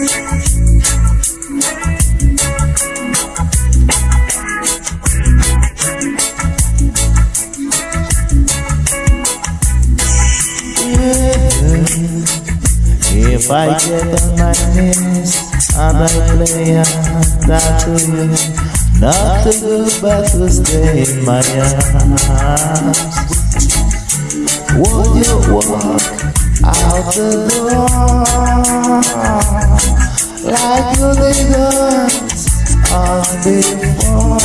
If I get on my knees and I play a that to you, not to go but to stay in my arms. Would you walk out the door you did once on before?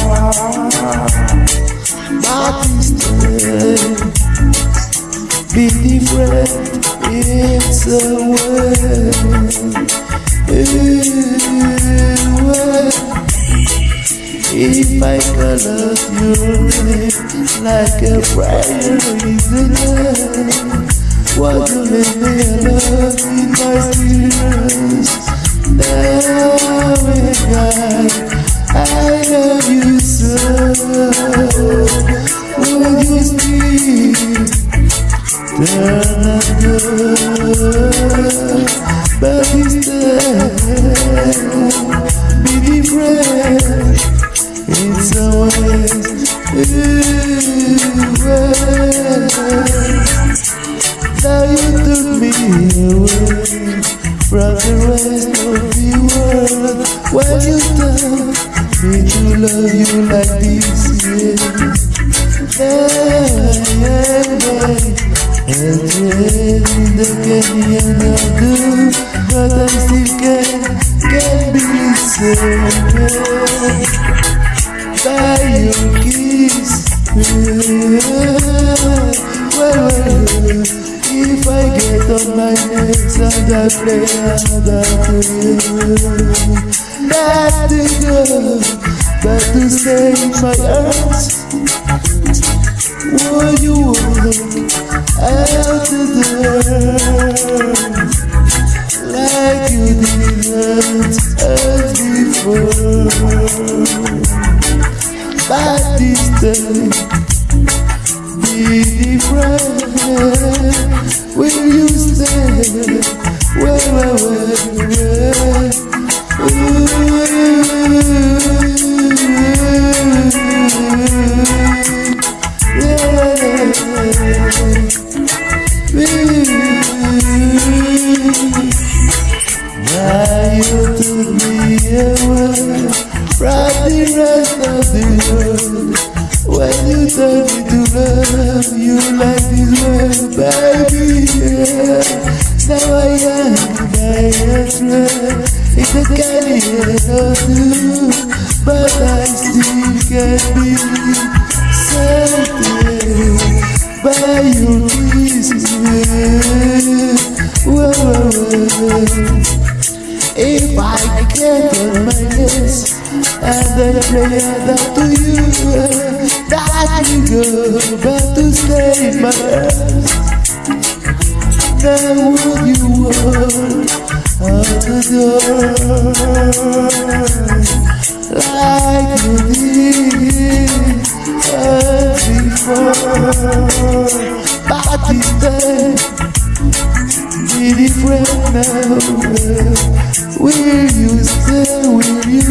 But instead, be different. It's a way, If I could love you like a prayer is a what you make me love in my tears? I love you so. Will you but instead be in some ways. Now you took me away from the rest When you tell me to love you like this, yeah, yeah, yeah. And really the can do But I still can't, can't be saved By your kiss Well, well, if I get on my knees and I play another tune Nothing good but to in my arms Would you walk out the door like you didn't as before. But this time, be different. Will you stay? Where, Now you took me away from the rest of the world. When you told me to love you like this way, baby, yeah. Now I am my answer. It's a kind of two, but I still can't believe something I get on my knees and then pray that to you, that you go back to stay my arms. Then would you walk out the door like you did before? But instead, be different now. Will you